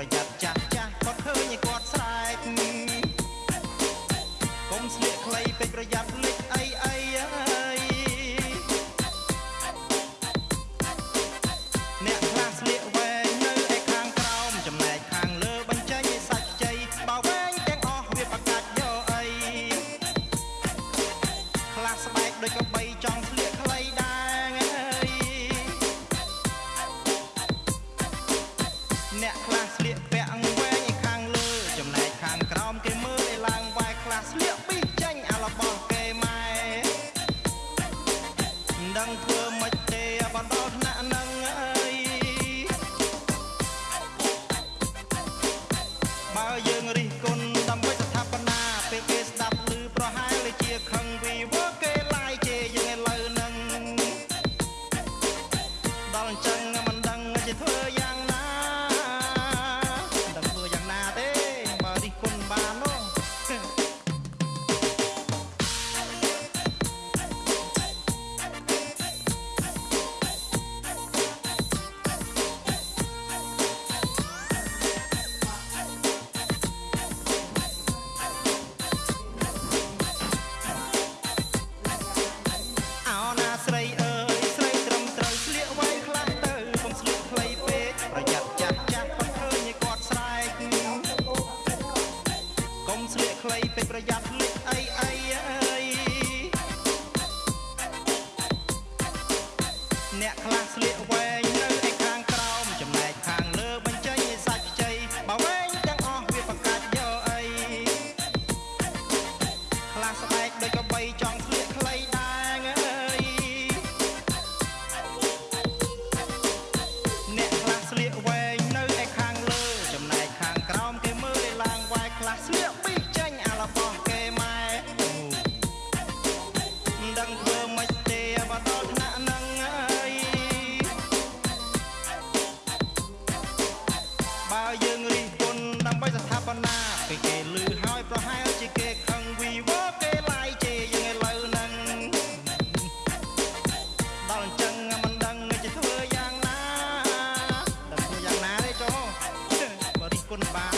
ប្រយ័ត្នចាស់ចាស់គាត់ឃើញឯគាត់ស្រែកកុំស្លៀកខ្លីពេកប្រយ័ត្នលិចអីអីហើយអ្នកខ្លះស្លៀកវែងនៅឯខាងក្រោមចំណែកខាងលើបញ្ចេញឯសាច់ខ្ចីបើវែងទាំងអស់វាបកាច់យកអីខ្លះស្បែកដូចកបីចង់ស្លៀកខ្លីដែរអ្នកខ្លះ I'm. it when ពេលគេលឺហើយប្រហែលជាគេខឹងវីវគេឡាយជេរយើងឥឡូវហ្នឹងដល់អញ្ចឹងមិនដឹងជាធ្វើយ៉ាងណាតែធ្វើយ៉ាងណាទេចុះបើរិះគន់បាន